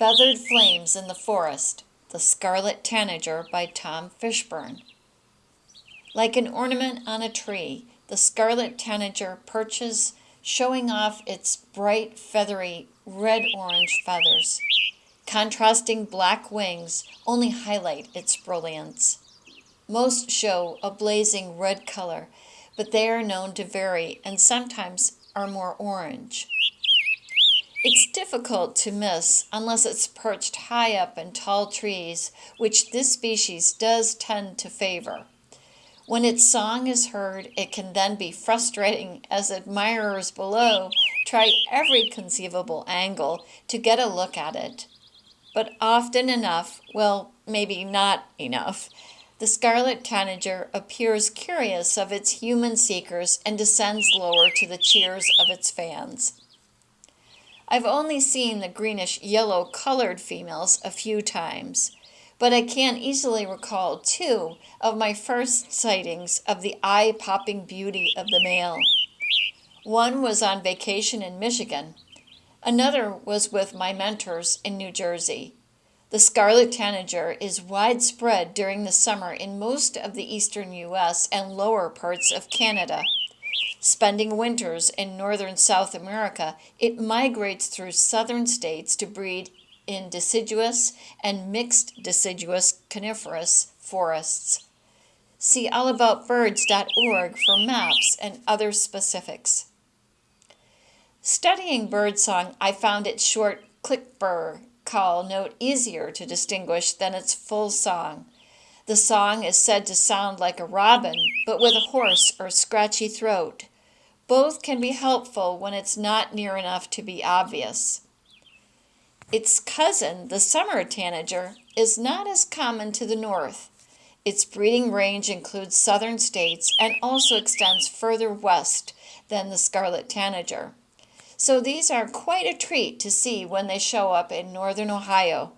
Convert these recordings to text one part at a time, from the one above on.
Feathered Flames in the Forest, The Scarlet Tanager by Tom Fishburne. Like an ornament on a tree, the scarlet tanager perches, showing off its bright, feathery, red orange feathers. Contrasting black wings only highlight its brilliance. Most show a blazing red color, but they are known to vary and sometimes are more orange. It's difficult to miss unless it's perched high up in tall trees, which this species does tend to favor. When its song is heard, it can then be frustrating as admirers below try every conceivable angle to get a look at it. But often enough, well, maybe not enough, the scarlet tanager appears curious of its human seekers and descends lower to the cheers of its fans. I've only seen the greenish yellow colored females a few times, but I can easily recall two of my first sightings of the eye popping beauty of the male. One was on vacation in Michigan, another was with my mentors in New Jersey. The scarlet tanager is widespread during the summer in most of the eastern U.S. and lower parts of Canada. Spending winters in northern South America, it migrates through southern states to breed in deciduous and mixed deciduous coniferous forests. See allaboutbirds.org for maps and other specifics. Studying birdsong, I found its short click burr call note easier to distinguish than its full song. The song is said to sound like a robin, but with a hoarse or scratchy throat. Both can be helpful when it's not near enough to be obvious. Its cousin, the summer tanager, is not as common to the north. Its breeding range includes southern states and also extends further west than the scarlet tanager. So these are quite a treat to see when they show up in northern Ohio.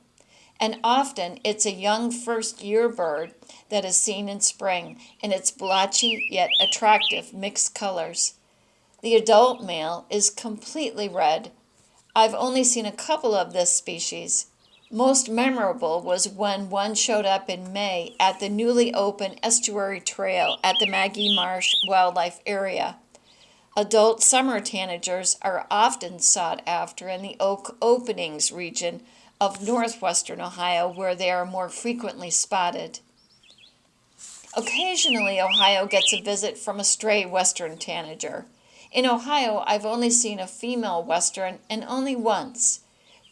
And often it's a young first year bird that is seen in spring in its blotchy yet attractive mixed colors. The adult male is completely red. I've only seen a couple of this species. Most memorable was when one showed up in May at the newly opened Estuary Trail at the Magee Marsh Wildlife Area. Adult summer tanagers are often sought after in the oak openings region of northwestern Ohio where they are more frequently spotted. Occasionally, Ohio gets a visit from a stray western tanager. In Ohio, I've only seen a female Western and only once,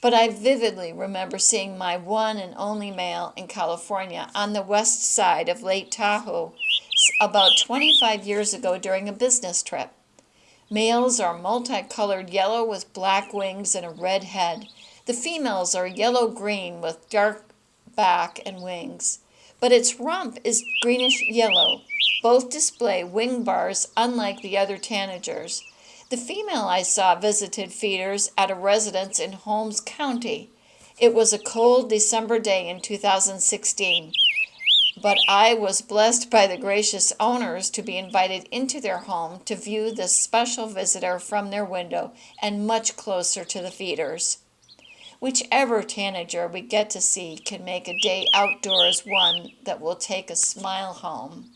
but I vividly remember seeing my one and only male in California on the west side of Lake Tahoe about 25 years ago during a business trip. Males are multicolored yellow with black wings and a red head. The females are yellow-green with dark back and wings, but its rump is greenish yellow both display wing bars unlike the other tanagers. The female I saw visited feeders at a residence in Holmes County. It was a cold December day in 2016, but I was blessed by the gracious owners to be invited into their home to view this special visitor from their window and much closer to the feeders. Whichever tanager we get to see can make a day outdoors one that will take a smile home.